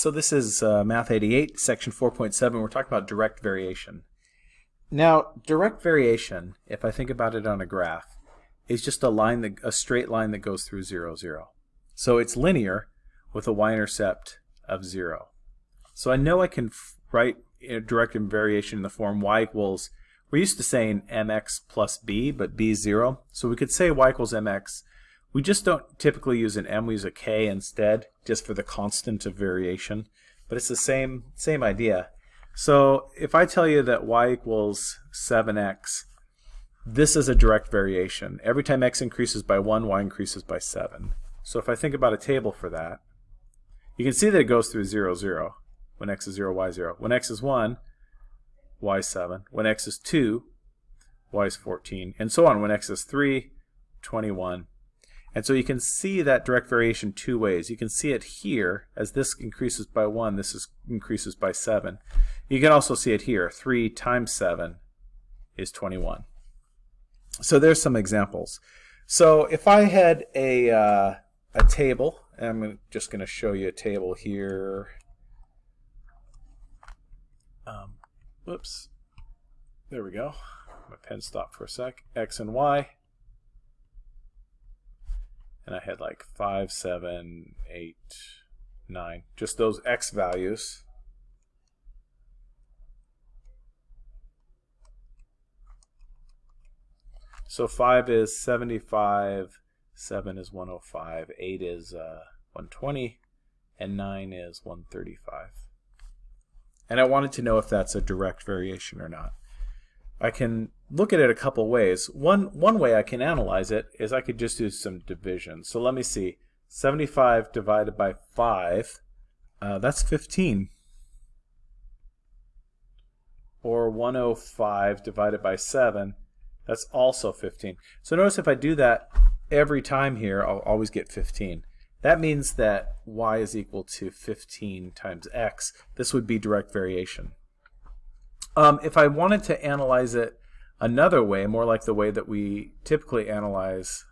So this is uh, Math 88, section 4.7. We're talking about direct variation. Now, direct variation, if I think about it on a graph, is just a line that a straight line that goes through 0, 0. So it's linear with a y-intercept of 0. So I know I can write direct variation in the form y equals, we're used to saying mx plus b, but b is 0. So we could say y equals mx we just don't typically use an m, we use a k instead, just for the constant of variation. But it's the same, same idea. So if I tell you that y equals 7x, this is a direct variation. Every time x increases by 1, y increases by 7. So if I think about a table for that, you can see that it goes through 0, 0. When x is 0, y is 0. When x is 1, y is 7. When x is 2, y is 14. And so on. When x is 3, 21. And so you can see that direct variation two ways. You can see it here as this increases by 1, this is, increases by 7. You can also see it here. 3 times 7 is 21. So there's some examples. So if I had a, uh, a table, I'm just going to show you a table here. Um, whoops. There we go. My pen stopped for a sec. X and Y and I had like 5, 7, 8, 9, just those x values. So 5 is 75, 7 is 105, 8 is uh, 120, and 9 is 135. And I wanted to know if that's a direct variation or not. I can look at it a couple ways. One, one way I can analyze it is I could just do some division. So let me see. 75 divided by 5, uh, that's 15. Or 105 divided by 7, that's also 15. So notice if I do that every time here, I'll always get 15. That means that y is equal to 15 times x. This would be direct variation. Um, if I wanted to analyze it another way, more like the way that we typically analyze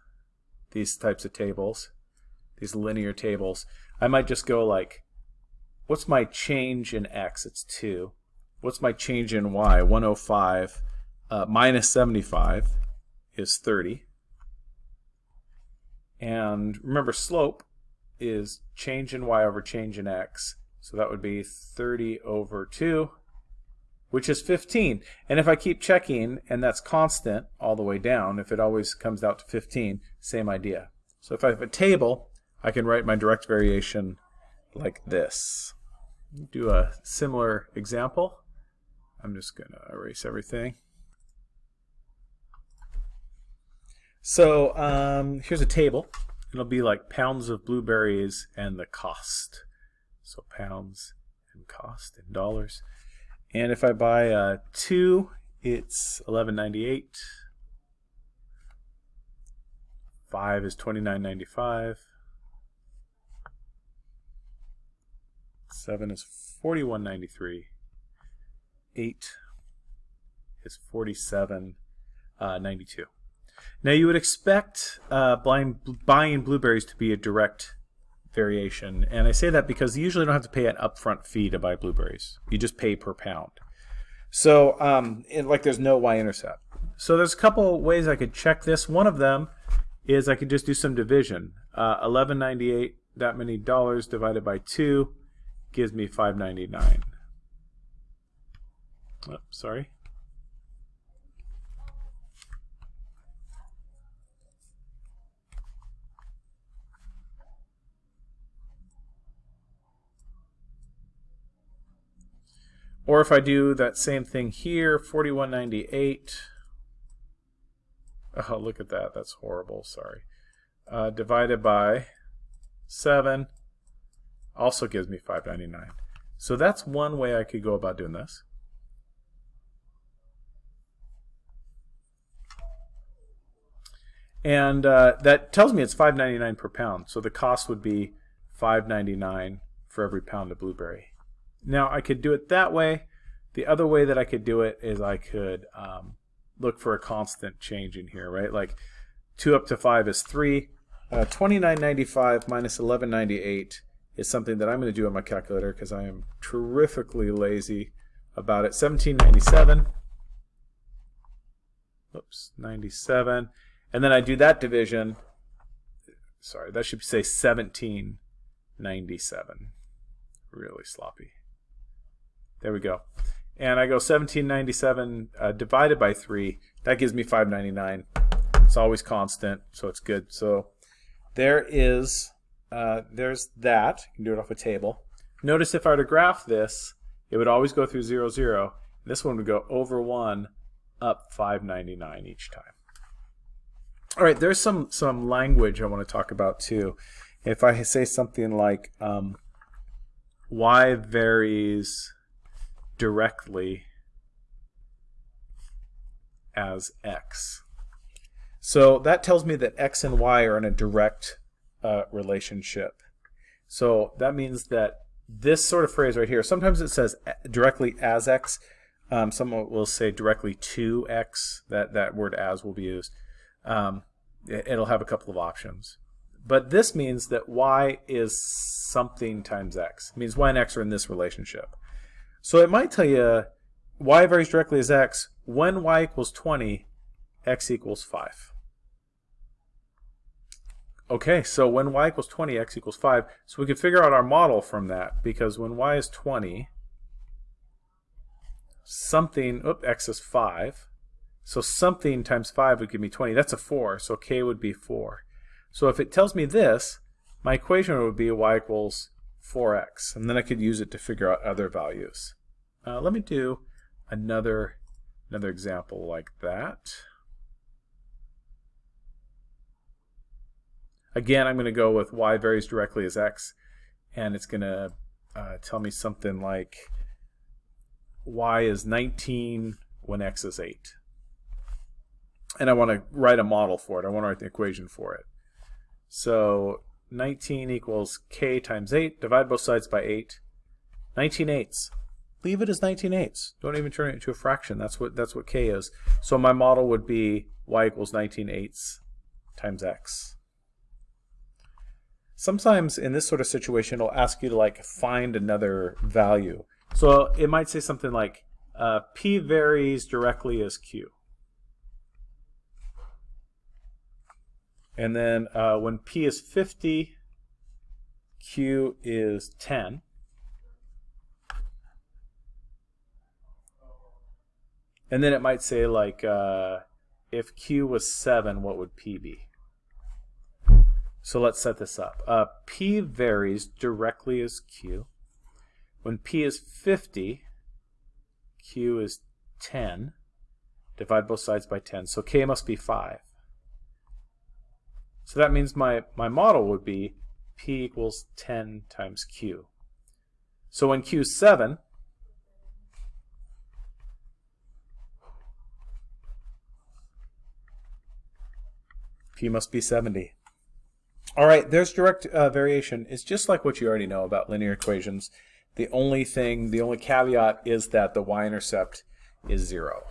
these types of tables, these linear tables, I might just go like, what's my change in x? It's 2. What's my change in y? 105 uh, minus 75 is 30. And remember, slope is change in y over change in x. So that would be 30 over 2 which is 15. And if I keep checking, and that's constant all the way down, if it always comes out to 15, same idea. So if I have a table, I can write my direct variation like this. Do a similar example. I'm just going to erase everything. So um, here's a table. It'll be like pounds of blueberries and the cost. So pounds and cost in dollars. And if I buy uh, two, it's 11.98. Five is 29.95. Seven is 41.93. Eight is 47.92. Uh, now you would expect uh, blind, buying blueberries to be a direct variation. And I say that because you usually don't have to pay an upfront fee to buy blueberries. You just pay per pound. So, um, like there's no y-intercept. So there's a couple ways I could check this. One of them is I could just do some division. Uh, 11.98, that many dollars divided by 2 gives me 5.99. Oh, sorry. Or if I do that same thing here, 4198. Oh, look at that. That's horrible. Sorry. Uh, divided by 7 also gives me 599. So that's one way I could go about doing this. And uh, that tells me it's 5.99 per pound. So the cost would be 5.99 for every pound of blueberry. Now I could do it that way. The other way that I could do it is I could um, look for a constant change in here, right? Like 2 up to 5 is 3. Uh, 29.95 minus 11.98 is something that I'm going to do on my calculator because I am terrifically lazy about it. 1797. Oops, 97. And then I do that division. Sorry, that should say 1797. Really sloppy. There we go. And I go 1797 uh, divided by 3. That gives me 599. It's always constant, so it's good. So there is, uh, there's that. You can do it off a table. Notice if I were to graph this, it would always go through 0, 0. This one would go over 1, up 599 each time. All right, there's some, some language I want to talk about too. If I say something like um, y varies directly as x. So that tells me that x and y are in a direct uh, relationship. So that means that this sort of phrase right here, sometimes it says directly as x. Um, someone will say directly to x. That, that word as will be used. Um, it'll have a couple of options. But this means that y is something times x. It means y and x are in this relationship. So it might tell you y varies directly as x. When y equals 20, x equals 5. Okay, so when y equals 20, x equals 5. So we can figure out our model from that because when y is 20, something, oop, x is 5. So something times 5 would give me 20. That's a 4, so k would be 4. So if it tells me this, my equation would be y equals 4x. And then I could use it to figure out other values. Uh, let me do another, another example like that. Again, I'm going to go with y varies directly as x, and it's going to uh, tell me something like y is 19 when x is 8. And I want to write a model for it. I want to write the equation for it. So 19 equals k times 8. Divide both sides by 8. 19 eighths. Leave it as 19 eighths. Don't even turn it into a fraction. That's what that's what k is. So my model would be y equals 19 eighths times x. Sometimes in this sort of situation, it'll ask you to like find another value. So it might say something like uh, p varies directly as q. And then uh, when P is 50, Q is 10. And then it might say like, uh, if Q was 7, what would P be? So let's set this up. Uh, P varies directly as Q. When P is 50, Q is 10. Divide both sides by 10. So K must be 5. So that means my, my model would be P equals 10 times Q. So when Q is 7, P must be 70. All right, there's direct uh, variation. It's just like what you already know about linear equations. The only thing, the only caveat is that the y-intercept is 0.